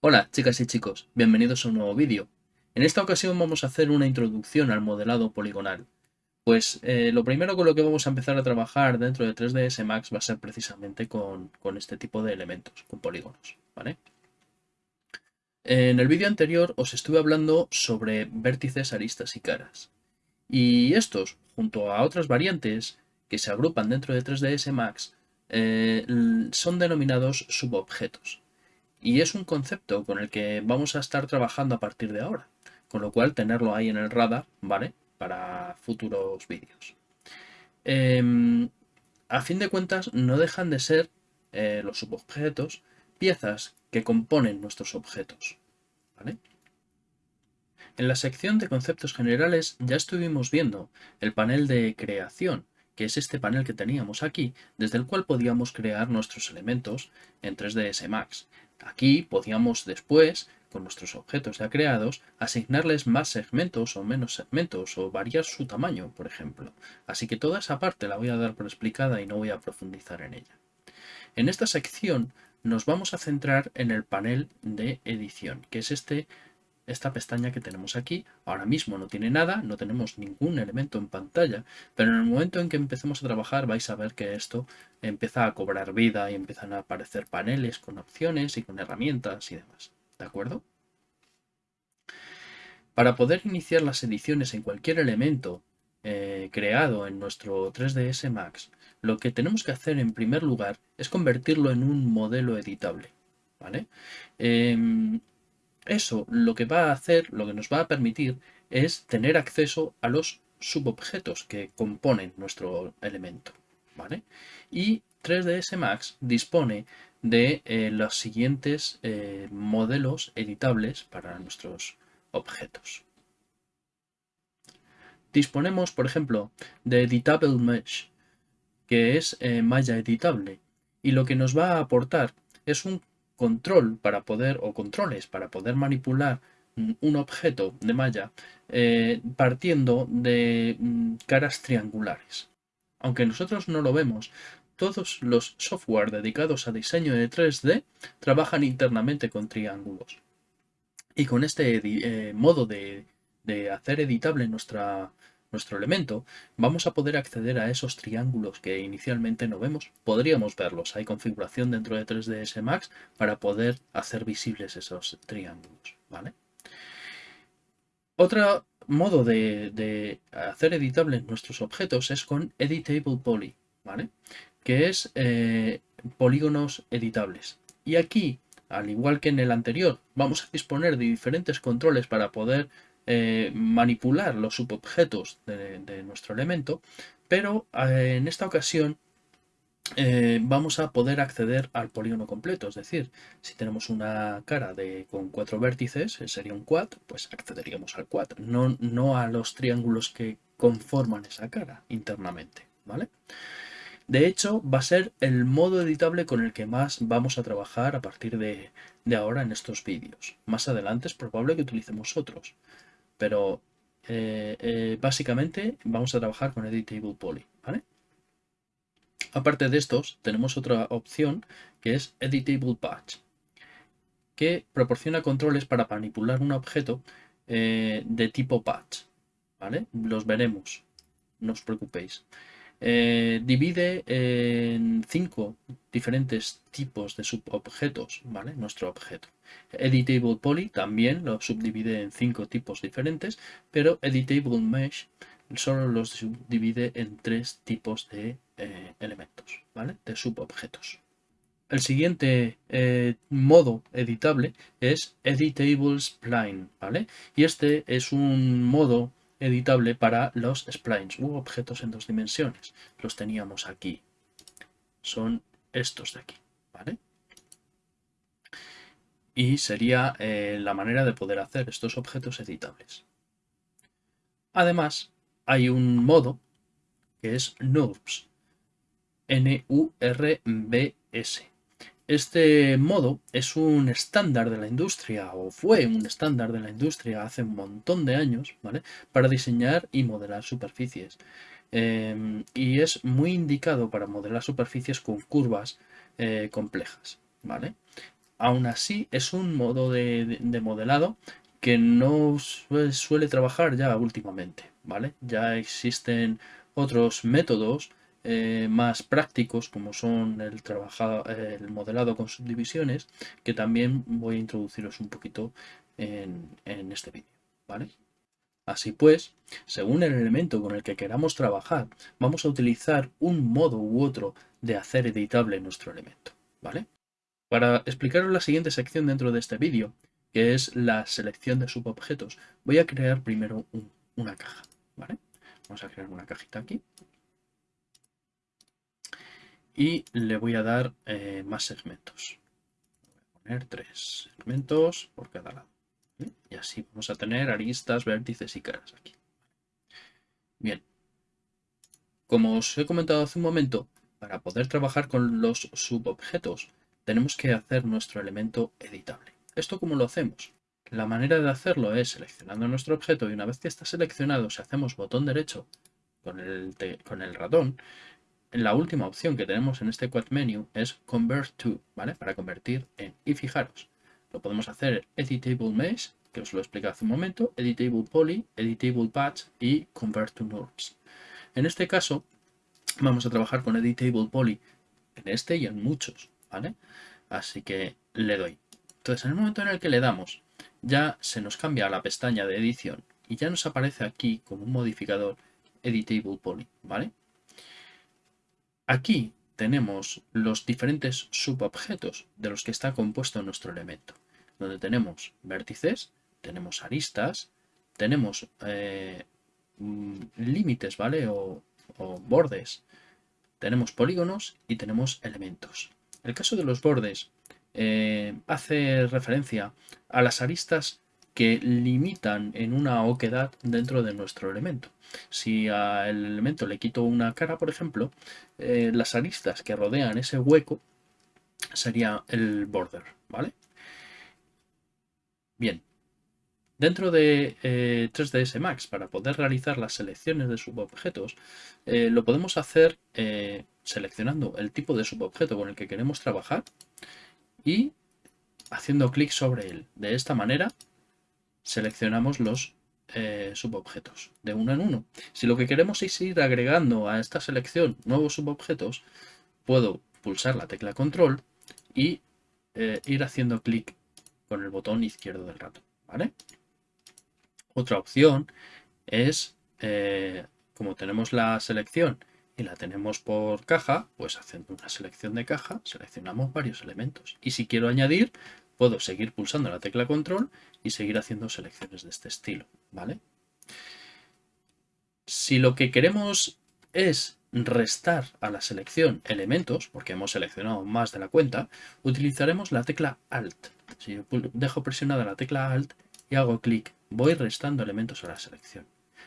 Hola chicas y chicos, bienvenidos a un nuevo vídeo. En esta ocasión vamos a hacer una introducción al modelado poligonal. Pues eh, lo primero con lo que vamos a empezar a trabajar dentro de 3ds Max va a ser precisamente con, con este tipo de elementos, con polígonos. ¿vale? En el vídeo anterior os estuve hablando sobre vértices, aristas y caras. Y estos, junto a otras variantes que se agrupan dentro de 3ds Max, eh, son denominados subobjetos. Y es un concepto con el que vamos a estar trabajando a partir de ahora, con lo cual tenerlo ahí en el radar, ¿vale? Para futuros vídeos. Em, a fin de cuentas, no dejan de ser eh, los subobjetos piezas que componen nuestros objetos. En la sección de conceptos generales ya estuvimos viendo el panel de creación, que es este panel que teníamos aquí, desde el cual podíamos crear nuestros elementos en 3ds Max. Aquí podíamos después, con nuestros objetos ya creados, asignarles más segmentos o menos segmentos o variar su tamaño, por ejemplo. Así que toda esa parte la voy a dar por explicada y no voy a profundizar en ella. En esta sección nos vamos a centrar en el panel de edición, que es este, esta pestaña que tenemos aquí. Ahora mismo no tiene nada, no tenemos ningún elemento en pantalla, pero en el momento en que empecemos a trabajar vais a ver que esto empieza a cobrar vida y empiezan a aparecer paneles con opciones y con herramientas y demás. ¿De acuerdo? Para poder iniciar las ediciones en cualquier elemento eh, creado en nuestro 3ds Max, lo que tenemos que hacer en primer lugar es convertirlo en un modelo editable. ¿vale? Em, eso lo que va a hacer, lo que nos va a permitir es tener acceso a los subobjetos que componen nuestro elemento. ¿vale? Y 3ds Max dispone de eh, los siguientes eh, modelos editables para nuestros objetos. Disponemos, por ejemplo, de Editable Mesh, que es eh, malla editable. Y lo que nos va a aportar es un control para poder, o controles para poder manipular un objeto de malla eh, partiendo de mm, caras triangulares. Aunque nosotros no lo vemos, todos los software dedicados a diseño de 3D trabajan internamente con triángulos. Y con este eh, modo de, de hacer editable nuestra, nuestro elemento, vamos a poder acceder a esos triángulos que inicialmente no vemos. Podríamos verlos, hay configuración dentro de 3ds Max para poder hacer visibles esos triángulos. ¿vale? Otro modo de, hacer editables nuestros objetos es con Editable Poly, ¿vale? que es eh, polígonos editables. Y aquí, al igual que en el anterior, vamos a disponer de diferentes controles para poder eh, manipular los subobjetos de, nuestro elemento, pero eh, en esta ocasión eh, vamos a poder acceder al polígono completo, es decir, si tenemos una cara de, con cuatro vértices, sería un quad, pues accederíamos al quad, no, a los triángulos que conforman esa cara internamente, ¿vale? De hecho, va a ser el modo editable con el que más vamos a trabajar a partir de, de ahora en estos vídeos. Más adelante es probable que utilicemos otros pero eh, eh, básicamente vamos a trabajar con Editable Poly. Aparte de estos, tenemos otra opción que es Editable Patch, que proporciona controles para manipular un objeto eh, de tipo patch. ¿vale? Los veremos, no os preocupéis. Eh, divide en cinco diferentes tipos de subobjetos, ¿vale? Nuestro objeto. Editable Poly también lo subdivide en cinco tipos diferentes, pero Editable Mesh solo los subdivide en tres tipos de eh, elementos, ¿vale? De subobjetos. El siguiente eh, modo editable es Editable Spline, ¿vale? Y este es un modo editable para los splines u objetos en dos dimensiones. Los teníamos aquí. Son estos de aquí. ¿vale? Y sería eh, la manera de poder hacer estos objetos editables. Además, hay un modo que es NURBS. N-U-R-B-S. Este modo es un estándar de la industria, o fue un estándar de la industria hace un montón de años, ¿vale? Para diseñar y modelar superficies. em, y es muy indicado para modelar superficies con curvas eh, complejas, ¿vale? Aún así, es un modo de, modelado que no suele, trabajar ya últimamente, ¿vale? Ya existen otros métodos eh, más prácticos como son el, el modelado con subdivisiones que también voy a introduciros un poquito en, en este vídeo, ¿vale? Así pues, según el elemento con el que queramos trabajar, vamos a utilizar un modo u otro de hacer editable nuestro elemento, ¿vale? Para explicaros la siguiente sección dentro de este vídeo, que es la selección de subobjetos, voy a crear primero una caja, ¿vale? Vamos a crear una cajita aquí. Y le voy a dar eh, más segmentos. Voy a poner tres segmentos por cada lado. Y así vamos a tener aristas, vértices y caras aquí. Bien. Como os he comentado hace un momento, para poder trabajar con los subobjetos, tenemos que hacer nuestro elemento editable. ¿Esto cómo lo hacemos? La manera de hacerlo es seleccionando nuestro objeto y una vez que está seleccionado, si hacemos botón derecho con el, con el ratón, la última opción que tenemos en este quad menu es Convert to, ¿vale? Para convertir en. Y fijaros, lo podemos hacer Editable Mesh, que os lo expliqué hace un momento, Editable Poly, Editable Patch y Convert to NURBS. En este caso, vamos a trabajar con Editable Poly en este y en muchos, ¿vale? Así que le doy. Entonces, en el momento en el que le damos, ya se nos cambia la pestaña de edición y ya nos aparece aquí como un modificador Editable Poly, ¿vale? Aquí tenemos los diferentes subobjetos de los que está compuesto nuestro elemento donde tenemos vértices, tenemos aristas, tenemos eh, mm, límites, ¿vale? O, bordes, tenemos polígonos y tenemos elementos. El caso de los bordes eh, hace referencia a las aristas que limitan en una oquedad dentro de nuestro elemento. Si al elemento le quito una cara, por ejemplo, eh, las aristas que rodean ese hueco sería el border, ¿vale? Bien, dentro de 3ds eh, Max, para poder realizar las selecciones de subobjetos, eh, lo podemos hacer seleccionando el tipo de subobjeto con el que queremos trabajar y haciendo clic sobre él. De esta manera seleccionamos los subobjetos de uno en uno. Si lo que queremos es ir agregando a esta selección nuevos subobjetos, puedo pulsar la tecla control y ir haciendo clic con el botón izquierdo del ratón. ¿vale? Otra opción es, eh, como tenemos la selección y la tenemos por caja, pues haciendo una selección de caja, seleccionamos varios elementos. Y si quiero añadir, puedo seguir pulsando la tecla control y seguir haciendo selecciones de este estilo. ¿vale? Si lo que queremos es restar a la selección elementos, porque hemos seleccionado más de la cuenta, utilizaremos la tecla Alt. Si yo dejo presionada la tecla Alt y hago clic, voy restando elementos a la selección.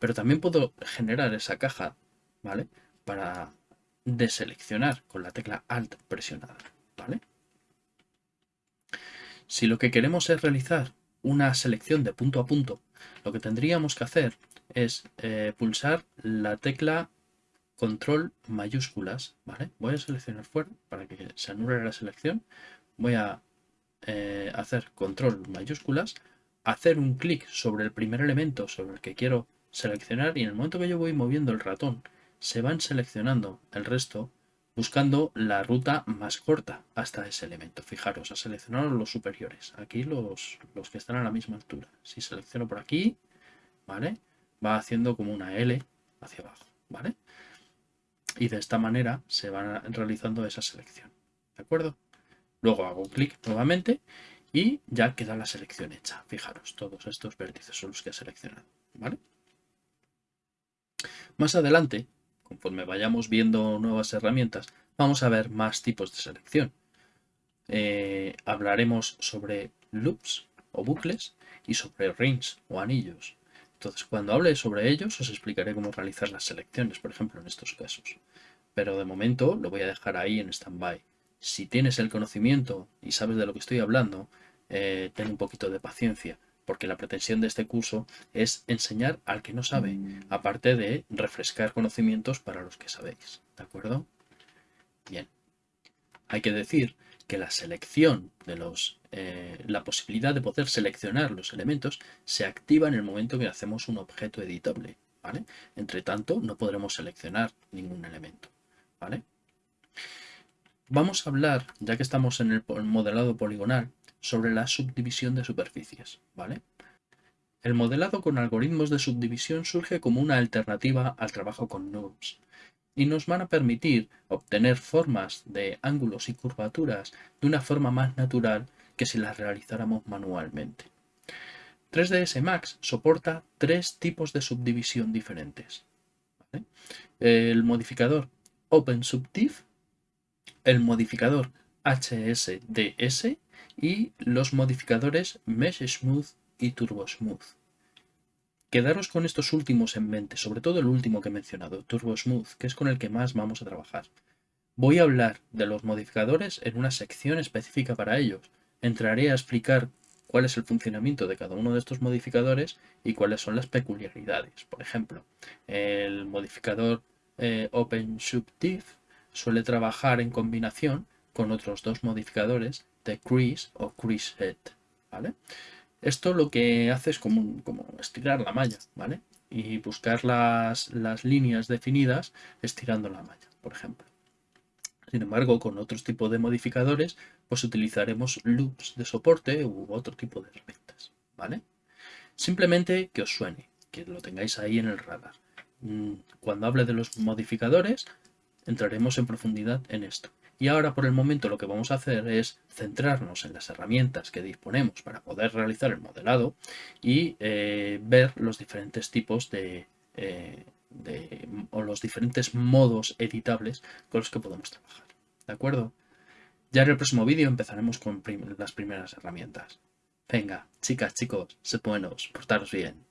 Pero también puedo generar esa caja, ¿vale? Para deseleccionar con la tecla Alt presionada, ¿vale? Si lo que queremos es realizar una selección de punto a punto, lo que tendríamos que hacer es eh, pulsar la tecla control mayúsculas, ¿vale? Voy a seleccionar fuera para que se anule la selección. Voy a eh, hacer control mayúsculas, hacer un clic sobre el primer elemento sobre el que quiero seleccionar y en el momento que yo voy moviendo el ratón se van seleccionando el resto buscando la ruta más corta hasta ese elemento. Fijaros, ha seleccionado los superiores, aquí los, los que están a la misma altura. Si selecciono por aquí, ¿vale? Va haciendo como una L hacia abajo, ¿vale? Y de esta manera se va realizando esa selección, ¿de acuerdo? Luego hago clic nuevamente y ya queda la selección hecha. Fijaros, todos estos vértices son los que he seleccionado. ¿vale? Más adelante, conforme vayamos viendo nuevas herramientas, vamos a ver más tipos de selección. Eh, hablaremos sobre loops o bucles y sobre rings o anillos. Entonces, cuando hable sobre ellos, os explicaré cómo realizar las selecciones, por ejemplo, en estos casos. Pero de momento lo voy a dejar ahí en stand-by si tienes el conocimiento y sabes de lo que estoy hablando, eh, ten un poquito de paciencia, porque la pretensión de este curso es enseñar al que no sabe, aparte de refrescar conocimientos para los que sabéis. ¿De acuerdo? Bien. Hay que decir que la selección de los, eh, la posibilidad de poder seleccionar los elementos se activa en el momento que hacemos un objeto editable. ¿vale? Entre tanto, no podremos seleccionar ningún elemento. ¿vale? Vamos a hablar, ya que estamos en el modelado poligonal, sobre la subdivisión de superficies. ¿vale? El modelado con algoritmos de subdivisión surge como una alternativa al trabajo con NURBS y nos van a permitir obtener formas de ángulos y curvaturas de una forma más natural que si las realizáramos manualmente. 3ds Max soporta tres tipos de subdivisión diferentes. El modificador OpenSubdiv, el modificador HSDS y los modificadores Mesh Smooth y Turbo Smooth. Quedaros con estos últimos en mente, sobre todo el último que he mencionado, Turbo Smooth, que es con el que más vamos a trabajar. Voy a hablar de los modificadores en una sección específica para ellos. Entraré a explicar cuál es el funcionamiento de cada uno de estos modificadores y cuáles son las peculiaridades. Por ejemplo, el modificador eh, OpenSubdiv suele trabajar en combinación con otros dos modificadores de Crease o CreaseHead. ¿vale? Esto lo que hace es como, como estirar la malla, ¿vale? Y buscar las, las líneas definidas estirando la malla, por ejemplo. Sin embargo, con otros tipos de modificadores, pues utilizaremos loops de soporte u otro tipo de herramientas, ¿vale? Simplemente que os suene, que lo tengáis ahí en el radar. Mm, cuando hable de los modificadores, entraremos en profundidad en esto. Y ahora por el momento lo que vamos a hacer es centrarnos en las herramientas que disponemos para poder realizar el modelado y eh, ver los diferentes tipos de, eh, de, o los diferentes modos editables con los que podemos trabajar. ¿De acuerdo? Ya en el próximo vídeo empezaremos con las primeras herramientas. Venga, chicas, chicos, sed buenos, portaros bien.